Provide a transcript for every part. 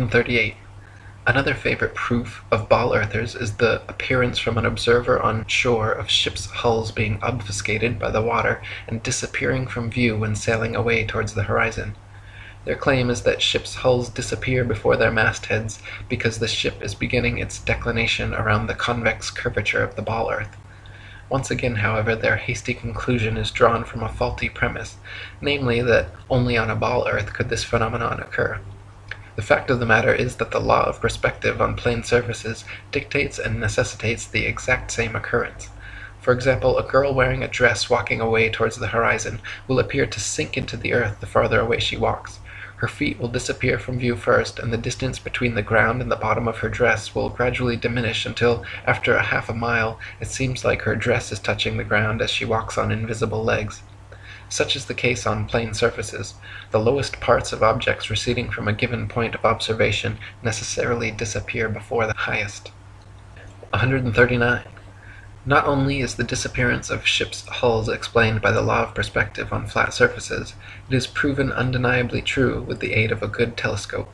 138. Another favorite proof of ball earthers is the appearance from an observer on shore of ships' hulls being obfuscated by the water and disappearing from view when sailing away towards the horizon. Their claim is that ships' hulls disappear before their mastheads because the ship is beginning its declination around the convex curvature of the ball earth. Once again, however, their hasty conclusion is drawn from a faulty premise, namely that only on a ball earth could this phenomenon occur. The fact of the matter is that the law of perspective on plane surfaces dictates and necessitates the exact same occurrence. For example, a girl wearing a dress walking away towards the horizon will appear to sink into the earth the farther away she walks. Her feet will disappear from view first, and the distance between the ground and the bottom of her dress will gradually diminish until, after a half a mile, it seems like her dress is touching the ground as she walks on invisible legs. Such is the case on plane surfaces; the lowest parts of objects receding from a given point of observation necessarily disappear before the highest. 139. Not only is the disappearance of ships' hulls explained by the law of perspective on flat surfaces, it is proven undeniably true with the aid of a good telescope.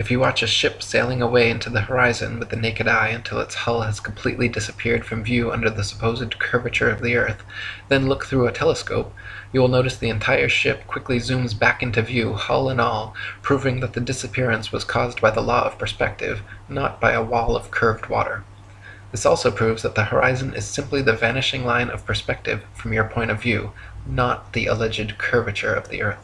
If you watch a ship sailing away into the horizon with the naked eye until its hull has completely disappeared from view under the supposed curvature of the earth, then look through a telescope, you will notice the entire ship quickly zooms back into view, hull and all, proving that the disappearance was caused by the law of perspective, not by a wall of curved water. This also proves that the horizon is simply the vanishing line of perspective from your point of view, not the alleged curvature of the earth.